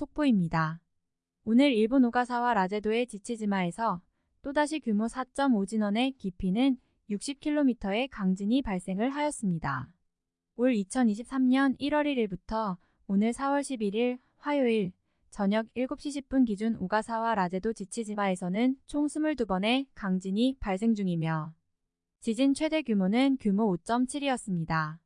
속보입니다. 오늘 일본 오가사와 라제도의 지치지마에서 또다시 규모 4.5진원의 깊이는 60km의 강진이 발생을 하였습니다. 올 2023년 1월 1일부터 오늘 4월 11일 화요일 저녁 7시 10분 기준 오가사와 라제도 지치지마에서는 총 22번의 강진이 발생 중이며 지진 최대 규모는 규모 5.7이었습니다.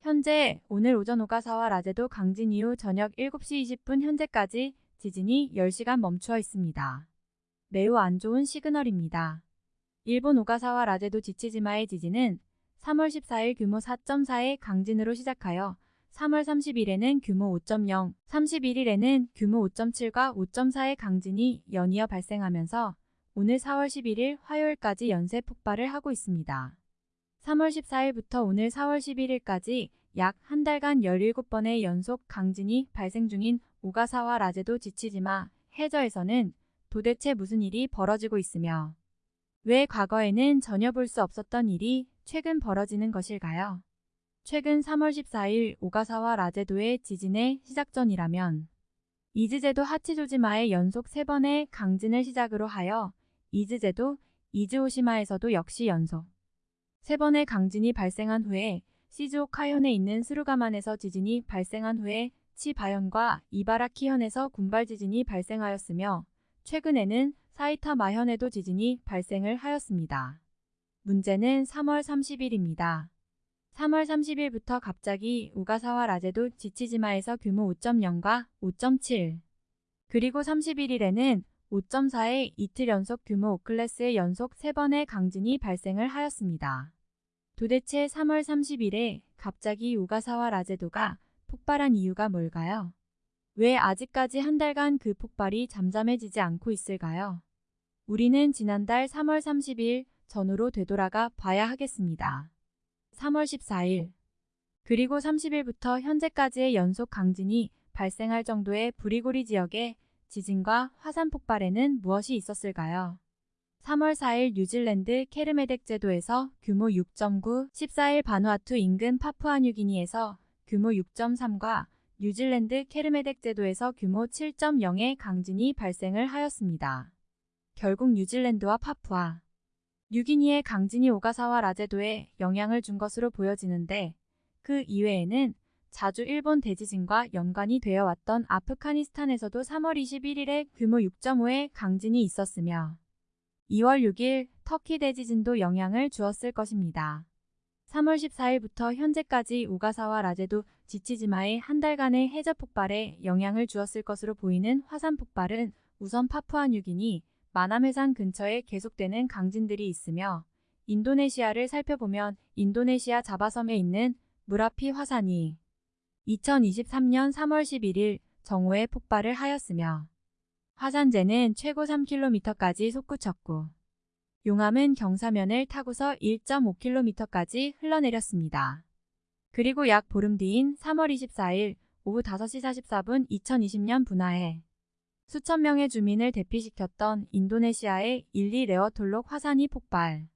현재 오늘 오전 오가사와 라제도 강진 이후 저녁 7시 20분 현재까지 지진이 10시간 멈추어 있습니다. 매우 안 좋은 시그널입니다. 일본 오가사와 라제도 지치지마의 지진은 3월 14일 규모 4.4의 강진으로 시작하여 3월 30일에는 규모 5.0, 31일에는 규모 5.7과 5.4의 강진이 연이어 발생하면서 오늘 4월 11일 화요일까지 연쇄 폭발을 하고 있습니다. 3월 14일부터 오늘 4월 11일까지 약 한 달간 17번의 연속 강진이 발생 중인 오가사와 라제도 지치지마 해저에서는 도대체 무슨 일이 벌어지고 있으며 왜 과거에는 전혀 볼 수 없었던 일이 최근 벌어지는 것일까요? 최근 3월 14일 오가사와 라제도의 지진의 시작 전이라면 이즈제도 하치조지마의 연속 3번의 강진을 시작으로 하여 이즈제도 이즈오시마에서도 역시 연속 3번의 강진이 발생한 후에 시즈오카현에 있는 스루가만에서 지진이 발생한 후에 치바현과 이바라키현에서 군발 지진이 발생하였으며 최근에는 사이타마현에도 지진이 발생을 하였습니다. 문제는 3월 30일입니다. 3월 30일부터 갑자기 우가사와 라제도 지치지마에서 규모 5.0과 5.7 그리고 31일에는 5.4의 이틀 연속 규모 5클래스의 연속 3번의 강진이 발생을 하였습니다. 도대체 3월 30일에 갑자기 우가사와 라제도가 폭발한 이유가 뭘까요? 왜 아직까지 한 달간 그 폭발이 잠잠해지지 않고 있을까요? 우리는 지난달 3월 30일 전후로 되돌아가 봐야 하겠습니다. 3월 14일 그리고 30일부터 현재까지의 연속 강진이 발생할 정도의 부리고리 지역에 지진과 화산 폭발에는 무엇이 있었을까요? 3월 4일 뉴질랜드 케르메덱 제도에서 규모 6.9, 14일 바누아투 인근 파푸아뉴기니에서 규모 6.3과 뉴질랜드 케르메덱 제도에서 규모 7.0의 강진이 발생을 하였습니다. 결국 뉴질랜드와 파푸아, 뉴기니의 강진이 오가사와 라제도에 영향을 준 것으로 보여지는데 그 이외에는 자주 일본 대지진과 연관이 되어 왔던 아프가니스탄에서도 3월 21일에 규모 6.5의 강진이 있었으며 2월 6일 터키 대지진도 영향을 주었을 것입니다. 3월 14일부터 현재까지 우가사와 라제도 지치지마의 한 달간의 해저 폭발에 영향을 주었을 것으로 보이는 화산 폭발은 우선 파푸아뉴기니 마남해상 근처에 계속되는 강진들이 있으며 인도네시아를 살펴보면 인도네시아 자바섬에 있는 무라피 화산이 2023년 3월 11일 정오에 폭발을 하였으며 화산재는 최고 3km까지 솟구쳤고 용암은 경사면을 타고서 1.5km까지 흘러내렸습니다. 그리고 약 보름 뒤인 3월 24일 오후 5시 44분 2020년 분화에 수천 명의 주민을 대피시켰던 인도네시아의 일리 레어톨록 화산이 폭발.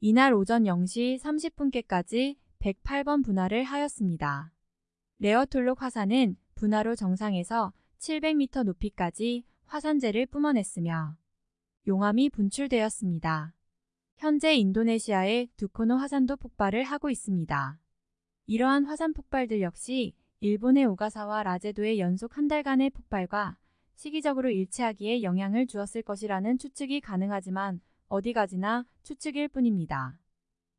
이날 오전 0시 30분께까지 108번 분화를 하였습니다. 레어톨록 화산은 분화로 정상에서 700m 높이까지 화산재를 뿜어냈으며 용암이 분출되었습니다. 현재 인도네시아의 두코노 화산도 폭발을 하고 있습니다. 이러한 화산 폭발들 역시 일본의 오가사와 라제도의 연속 한 달간의 폭발과 시기적으로 일치하기에 영향을 주었을 것이라는 추측이 가능하지만 어디 가지나 추측일 뿐입니다.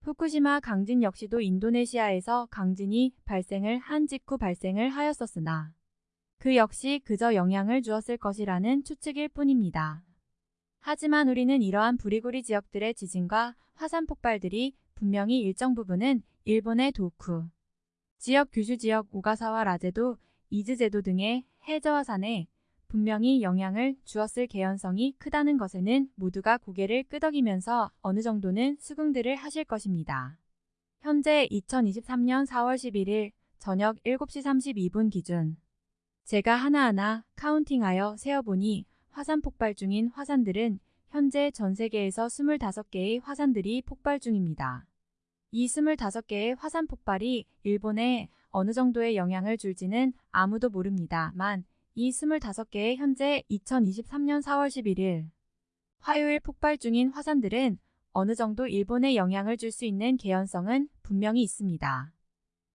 후쿠시마 강진 역시도 인도네시아에서 강진이 발생을 한 직후 발생을 하였었으나 그 역시 그저 영향을 주었을 것이라는 추측일 뿐입니다. 하지만 우리는 이러한 부리고리 지역들의 지진과 화산 폭발들이 분명히 일정 부분은 일본의 도쿠, 지역 규슈 지역 오가사와 라제도, 이즈제도 등의 해저화산에 분명히 영향을 주었을 개연성이 크다는 것에는 모두가 고개를 끄덕이면서 어느 정도는 수긍들을 하실 것입니다. 현재 2023년 4월 11일 저녁 7시 32분 기준 제가 하나하나 카운팅하여 세어보니 화산 폭발 중인 화산들은 현재 전 세계에서 25개의 화산들이 폭발 중입니다. 이 25개의 화산 폭발이 일본에 어느 정도의 영향을 줄지는 아무도 모릅니다만 이 25개의 현재 2023년 4월 11일 화요일 폭발 중인 화산들은 어느 정도 일본에 영향을 줄 수 있는 개연성은 분명히 있습니다.